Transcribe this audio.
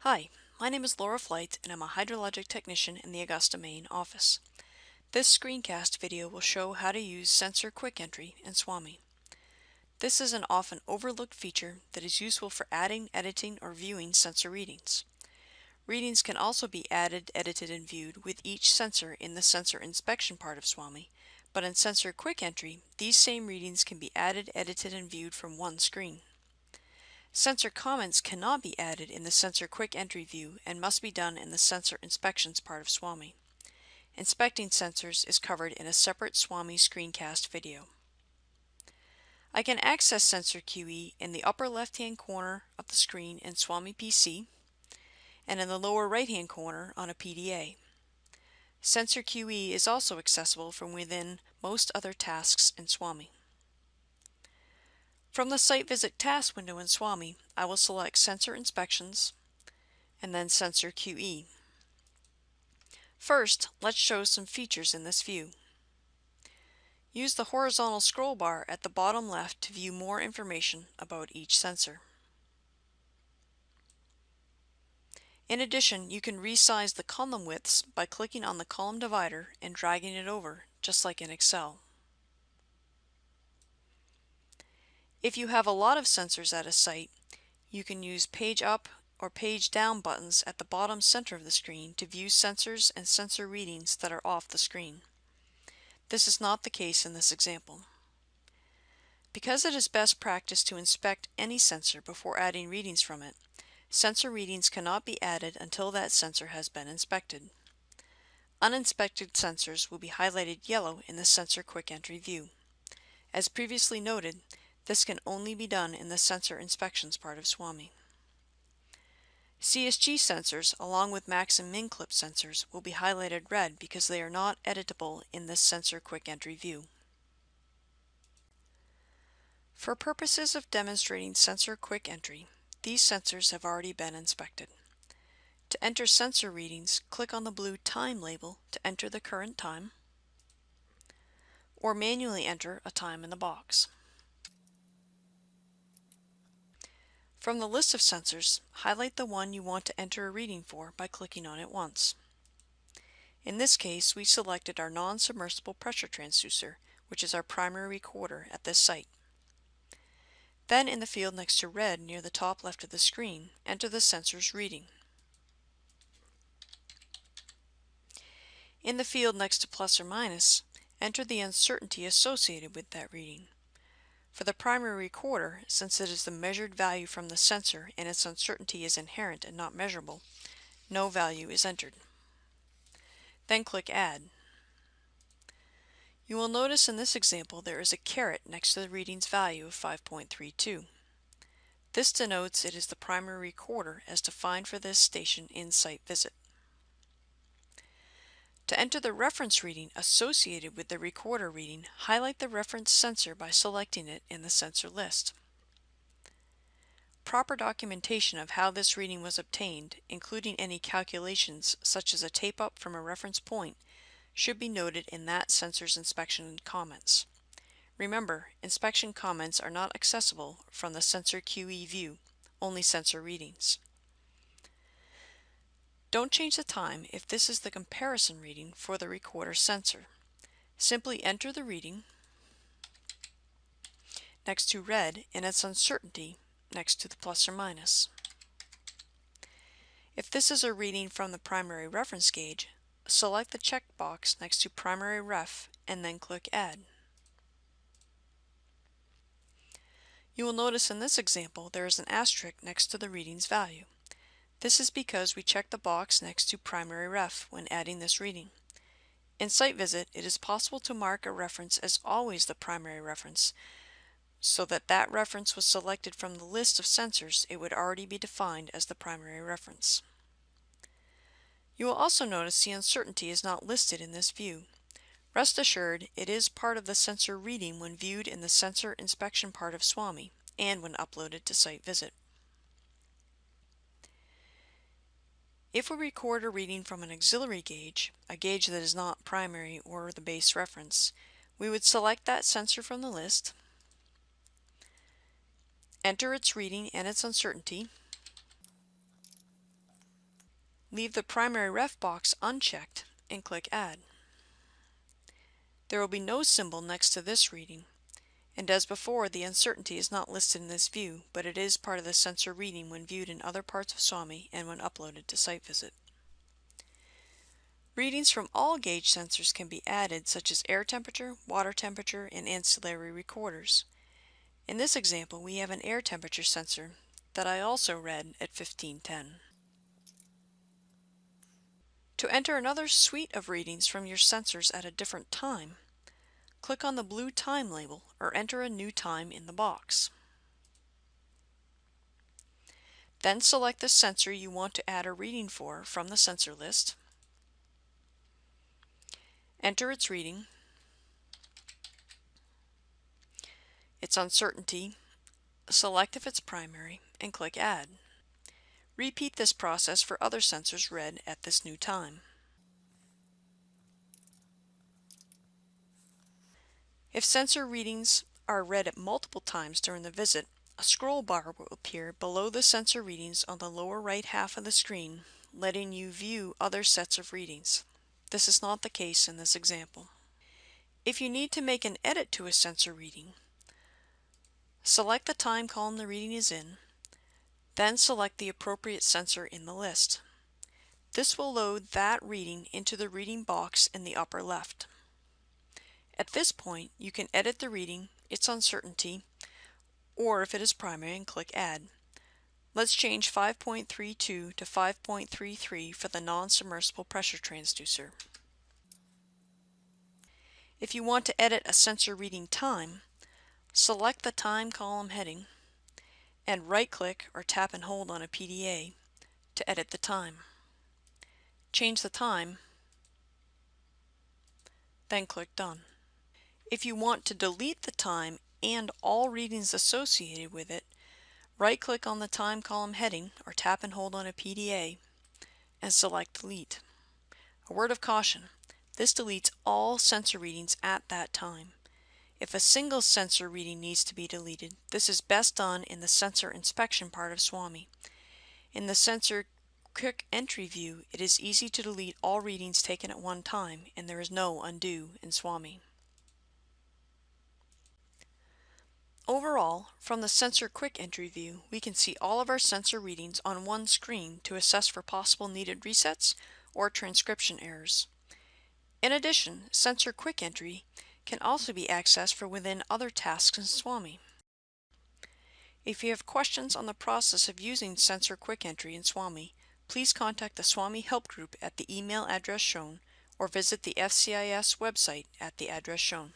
Hi, my name is Laura Flight and I'm a hydrologic technician in the Augusta, Maine office. This screencast video will show how to use Sensor Quick Entry in SWAMI. This is an often overlooked feature that is useful for adding, editing, or viewing sensor readings. Readings can also be added, edited, and viewed with each sensor in the sensor inspection part of SWAMI, but in Sensor Quick Entry, these same readings can be added, edited, and viewed from one screen. Sensor comments cannot be added in the Sensor Quick Entry view and must be done in the Sensor Inspections part of SWAMI. Inspecting sensors is covered in a separate SWAMI screencast video. I can access Sensor QE in the upper left-hand corner of the screen in SWAMI PC and in the lower right-hand corner on a PDA. Sensor QE is also accessible from within most other tasks in SWAMI. From the Site Visit task window in SWAMI, I will select Sensor Inspections and then Sensor QE. First, let's show some features in this view. Use the horizontal scroll bar at the bottom left to view more information about each sensor. In addition, you can resize the column widths by clicking on the column divider and dragging it over, just like in Excel. If you have a lot of sensors at a site, you can use page up or page down buttons at the bottom center of the screen to view sensors and sensor readings that are off the screen. This is not the case in this example. Because it is best practice to inspect any sensor before adding readings from it, sensor readings cannot be added until that sensor has been inspected. Uninspected sensors will be highlighted yellow in the Sensor Quick Entry view. As previously noted, this can only be done in the sensor inspections part of SWAMI. CSG sensors, along with max and min clip sensors, will be highlighted red because they are not editable in this sensor quick entry view. For purposes of demonstrating sensor quick entry, these sensors have already been inspected. To enter sensor readings, click on the blue time label to enter the current time, or manually enter a time in the box. From the list of sensors, highlight the one you want to enter a reading for by clicking on it once. In this case, we selected our non-submersible pressure transducer, which is our primary recorder at this site. Then in the field next to read near the top left of the screen, enter the sensor's reading. In the field next to plus or minus, enter the uncertainty associated with that reading. For the primary recorder, since it is the measured value from the sensor and its uncertainty is inherent and not measurable, no value is entered. Then click Add. You will notice in this example there is a caret next to the reading's value of 5.32. This denotes it is the primary recorder as defined for this station in Site Visit. To enter the reference reading associated with the recorder reading, highlight the reference sensor by selecting it in the sensor list. Proper documentation of how this reading was obtained, including any calculations such as a tape up from a reference point, should be noted in that sensor's inspection comments. Remember, inspection comments are not accessible from the Sensor QE view, only sensor readings. Don't change the time if this is the comparison reading for the recorder sensor. Simply enter the reading next to read and its uncertainty next to the plus or minus. If this is a reading from the primary reference gauge, select the checkbox next to primary ref and then click add. You will notice in this example there is an asterisk next to the reading's value. This is because we check the box next to primary ref when adding this reading. In Site Visit, it is possible to mark a reference as always the primary reference, so that that reference was selected from the list of sensors, it would already be defined as the primary reference. You will also notice the uncertainty is not listed in this view. Rest assured, it is part of the sensor reading when viewed in the sensor inspection part of SWAMI and when uploaded to Site Visit. If we record a reading from an auxiliary gauge, a gauge that is not primary or the base reference, we would select that sensor from the list, enter its reading and its uncertainty, Leave the primary ref box unchecked and click Add. There will be no symbol next to this reading, and as before the uncertainty is not listed in this view, but it is part of the sensor reading when viewed in other parts of SWAMI and when uploaded to SiteVisit. Readings from all gauge sensors can be added such as air temperature, water temperature, and ancillary recorders. In this example we have an air temperature sensor that I also read at 1510. To enter another suite of readings from your sensors at a different time, click on the blue time label or enter a new time in the box. Then select the sensor you want to add a reading for from the sensor list. Enter its reading, its uncertainty, select if it's primary, and click Add. Repeat this process for other sensors read at this new time. If sensor readings are read at multiple times during the visit, a scroll bar will appear below the sensor readings on the lower right half of the screen, letting you view other sets of readings. This is not the case in this example. If you need to make an edit to a sensor reading, select the time column the reading is in, then select the appropriate sensor in the list. This will load that reading into the reading box in the upper left. At this point, you can edit the reading, its uncertainty, or if it is primary and click Add. Let's change 5.32 to 5.33 for the non-submersible pressure transducer. If you want to edit a sensor reading time, select the time column heading and right-click or tap and hold on a PDA to edit the time. Change the time, then click Done. If you want to delete the time and all readings associated with it, right-click on the time column heading or tap and hold on a PDA and select Delete. A word of caution, this deletes all sensor readings at that time. If a single sensor reading needs to be deleted, this is best done in the sensor inspection part of SWAMI. In the sensor quick entry view, it is easy to delete all readings taken at one time and there is no undo in SWAMI. Overall, from the sensor quick entry view, we can see all of our sensor readings on one screen to assess for possible needed resets or transcription errors. In addition, sensor quick entry can also be accessed for within other tasks in SWAMI. If you have questions on the process of using Sensor Quick Entry in SWAMI, please contact the SWAMI Help Group at the email address shown or visit the FCIS website at the address shown.